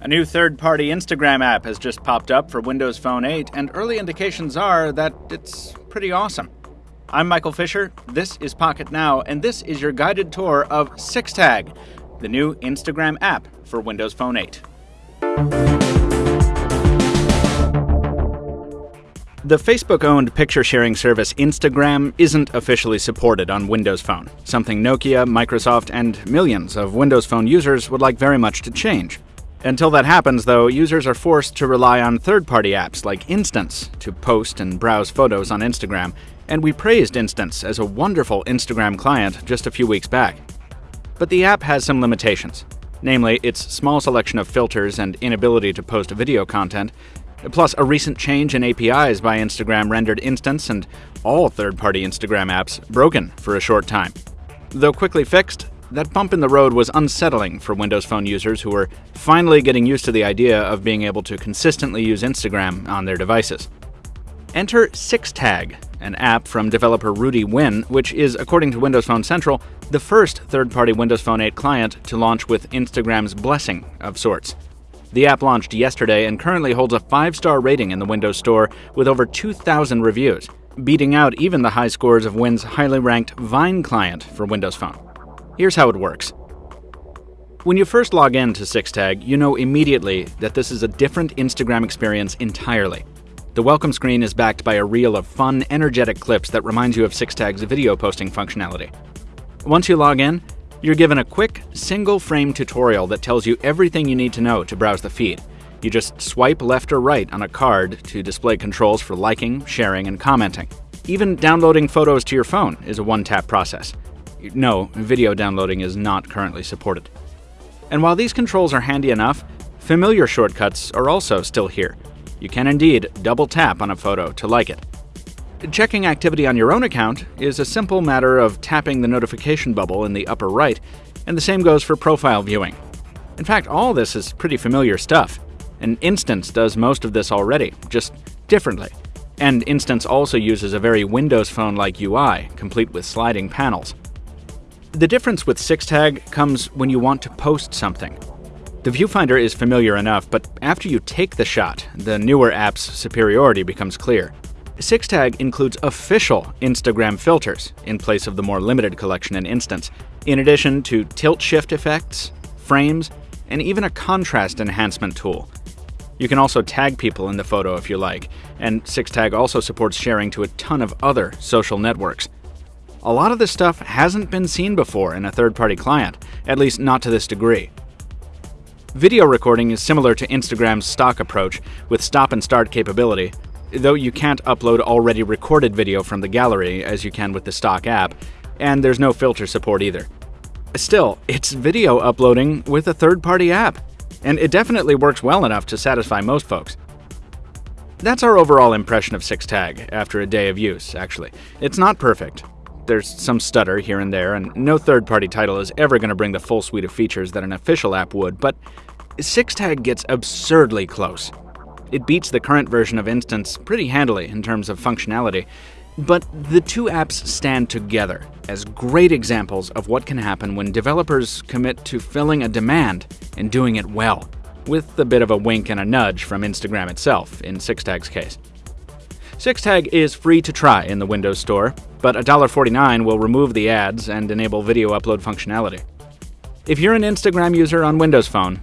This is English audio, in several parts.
A new third party Instagram app has just popped up for Windows Phone 8, and early indications are that it's pretty awesome. I'm Michael Fisher, this is Pocket Now, and this is your guided tour of SixTag, the new Instagram app for Windows Phone 8. The Facebook owned picture sharing service Instagram isn't officially supported on Windows Phone, something Nokia, Microsoft, and millions of Windows Phone users would like very much to change. Until that happens, though, users are forced to rely on third party apps like Instance to post and browse photos on Instagram, and we praised Instance as a wonderful Instagram client just a few weeks back. But the app has some limitations, namely its small selection of filters and inability to post video content, plus a recent change in APIs by Instagram rendered Instance and all third party Instagram apps broken for a short time. Though quickly fixed, that bump in the road was unsettling for Windows Phone users who were finally getting used to the idea of being able to consistently use Instagram on their devices. Enter SixTag, an app from developer Rudy Huyn, which is, according to Windows Phone Central, the first third party Windows Phone 8 client to launch with Instagram's blessing of sorts. The app launched yesterday and currently holds a 5 star rating in the Windows Store with over 2,000 reviews, beating out even the high scores of Huyn's highly ranked Vine client for Windows Phone. Here's how it works. When you first log in to SixTag, you know immediately that this is a different Instagram experience entirely. The welcome screen is backed by a reel of fun, energetic clips that reminds you of SixTag's video posting functionality. Once you log in, you're given a quick, single frame tutorial that tells you everything you need to know to browse the feed. You just swipe left or right on a card to display controls for liking, sharing, and commenting. Even downloading photos to your phone is a one tap process. No, video downloading is not currently supported. And while these controls are handy enough, familiar shortcuts are also still here. You can indeed double tap on a photo to like it. Checking activity on your own account is a simple matter of tapping the notification bubble in the upper right, and the same goes for profile viewing. In fact, all this is pretty familiar stuff. An instance does most of this already, just differently. And Instance also uses a very Windows Phone like UI, complete with sliding panels. The difference with SixTag comes when you want to post something. The viewfinder is familiar enough, but after you take the shot, the newer app's superiority becomes clear. SixTag includes official Instagram filters in place of the more limited collection in Instance, in addition to tilt shift effects, frames, and even a contrast enhancement tool. You can also tag people in the photo if you like, and SixTag also supports sharing to a ton of other social networks. A lot of this stuff hasn't been seen before in a third party client, at least not to this degree. Video recording is similar to Instagram's stock approach with stop and start capability, though you can't upload already recorded video from the gallery as you can with the stock app, and there's no filter support either. Still, it's video uploading with a third party app, and it definitely works well enough to satisfy most folks. That's our overall impression of SixTag after a day of use, actually. It's not perfect, there's some stutter here and there, and no third party title is ever going to bring the full suite of features that an official app would, but SixTag gets absurdly close. It beats the current version of Instance pretty handily in terms of functionality, but the two apps stand together as great examples of what can happen when developers commit to filling a demand and doing it well, with a bit of a wink and a nudge from Instagram itself in SixTag's case. SixTag is free to try in the Windows Store, but $1.49 will remove the ads and enable video upload functionality. If you're an Instagram user on Windows Phone,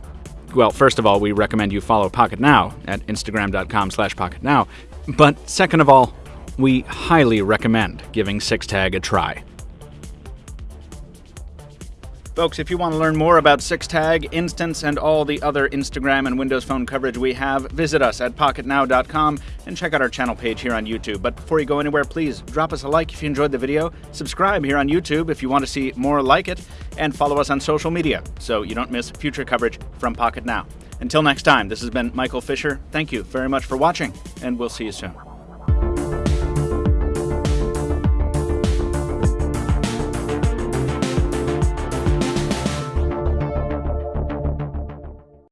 well, first of all, we recommend you follow Pocket Now at instagram.com slash pocketnow. But second of all, we highly recommend giving SixTag a try. Folks, if you want to learn more about SixTag, Instance, and all the other Instagram and Windows Phone coverage we have, visit us at pocketnow.com and check out our channel page here on YouTube. But before you go anywhere, please drop us a like if you enjoyed the video, subscribe here on YouTube if you want to see more like it, and follow us on social media so you don't miss future coverage from Pocket Now. Until next time, this has been Michael Fisher. Thank you very much for watching, and we'll see you soon.